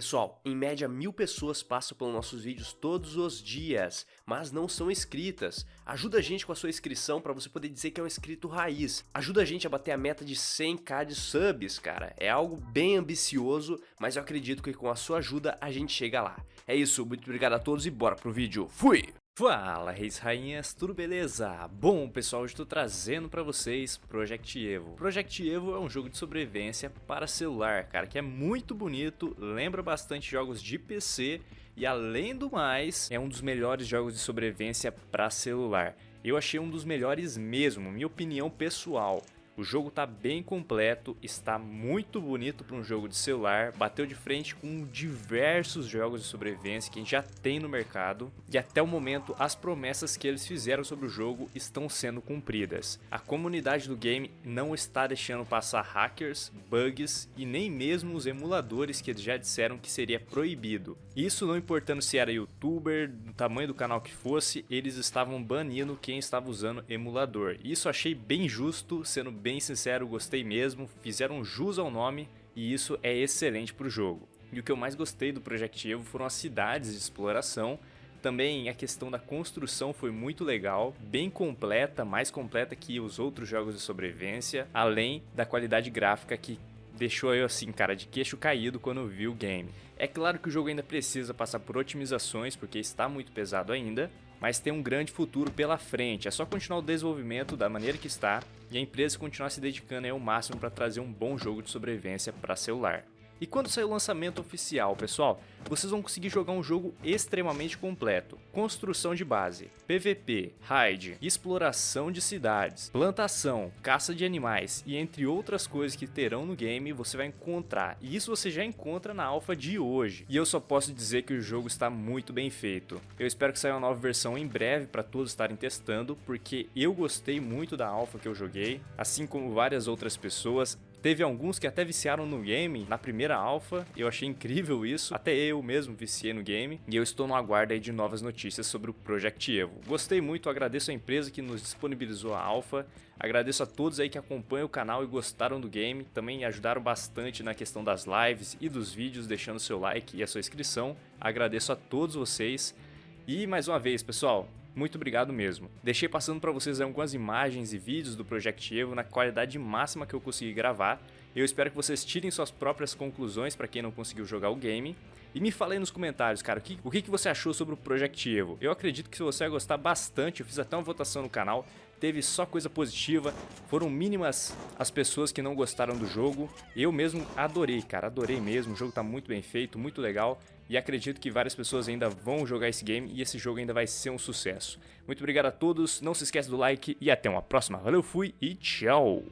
Pessoal, em média mil pessoas passam pelos nossos vídeos todos os dias, mas não são inscritas. Ajuda a gente com a sua inscrição para você poder dizer que é um inscrito raiz. Ajuda a gente a bater a meta de 100k de subs, cara. É algo bem ambicioso, mas eu acredito que com a sua ajuda a gente chega lá. É isso, muito obrigado a todos e bora pro vídeo. Fui! Fala, reis rainhas, tudo beleza? Bom, pessoal, hoje estou trazendo para vocês Project Evo. Project Evo é um jogo de sobrevivência para celular, cara, que é muito bonito, lembra bastante jogos de PC e além do mais, é um dos melhores jogos de sobrevivência para celular. Eu achei um dos melhores mesmo, minha opinião pessoal. O jogo está bem completo, está muito bonito para um jogo de celular, bateu de frente com diversos jogos de sobrevivência que já tem no mercado e até o momento as promessas que eles fizeram sobre o jogo estão sendo cumpridas. A comunidade do game não está deixando passar hackers, bugs e nem mesmo os emuladores que eles já disseram que seria proibido. Isso não importando se era youtuber, do tamanho do canal que fosse, eles estavam banindo quem estava usando emulador. Isso achei bem justo, sendo bem bem sincero, gostei mesmo, fizeram jus ao nome e isso é excelente para o jogo. E o que eu mais gostei do Project Evo foram as cidades de exploração, também a questão da construção foi muito legal, bem completa, mais completa que os outros jogos de sobrevivência, além da qualidade gráfica que deixou eu assim, cara, de queixo caído quando vi o game. É claro que o jogo ainda precisa passar por otimizações, porque está muito pesado ainda, mas tem um grande futuro pela frente. É só continuar o desenvolvimento da maneira que está e a empresa continuar se dedicando ao máximo para trazer um bom jogo de sobrevivência para celular. E quando sair o lançamento oficial, pessoal, vocês vão conseguir jogar um jogo extremamente completo. Construção de base, PVP, raid, exploração de cidades, plantação, caça de animais e entre outras coisas que terão no game, você vai encontrar. E isso você já encontra na alfa de hoje. E eu só posso dizer que o jogo está muito bem feito. Eu espero que saia uma nova versão em breve para todos estarem testando, porque eu gostei muito da alfa que eu joguei, assim como várias outras pessoas. Teve alguns que até viciaram no game na primeira alfa, eu achei incrível isso, até eu mesmo viciei no game, e eu estou no aguardo aí de novas notícias sobre o Project Evo. Gostei muito, agradeço a empresa que nos disponibilizou a alfa, agradeço a todos aí que acompanham o canal e gostaram do game, também ajudaram bastante na questão das lives e dos vídeos, deixando seu like e a sua inscrição, agradeço a todos vocês, e mais uma vez pessoal, muito obrigado mesmo. Deixei passando para vocês algumas imagens e vídeos do Project Evo na qualidade máxima que eu consegui gravar. Eu espero que vocês tirem suas próprias conclusões para quem não conseguiu jogar o game. E me fala aí nos comentários, cara, o que, o que você achou sobre o Project Evo. Eu acredito que você vai gostar bastante, eu fiz até uma votação no canal, teve só coisa positiva, foram mínimas as pessoas que não gostaram do jogo. Eu mesmo adorei, cara, adorei mesmo, o jogo tá muito bem feito, muito legal. E acredito que várias pessoas ainda vão jogar esse game e esse jogo ainda vai ser um sucesso. Muito obrigado a todos, não se esqueça do like e até uma próxima. Valeu, fui e tchau!